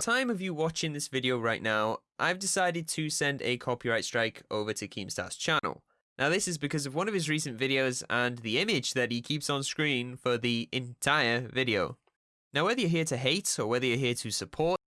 time of you watching this video right now, I've decided to send a copyright strike over to Keemstar's channel. Now this is because of one of his recent videos and the image that he keeps on screen for the entire video. Now whether you're here to hate or whether you're here to support,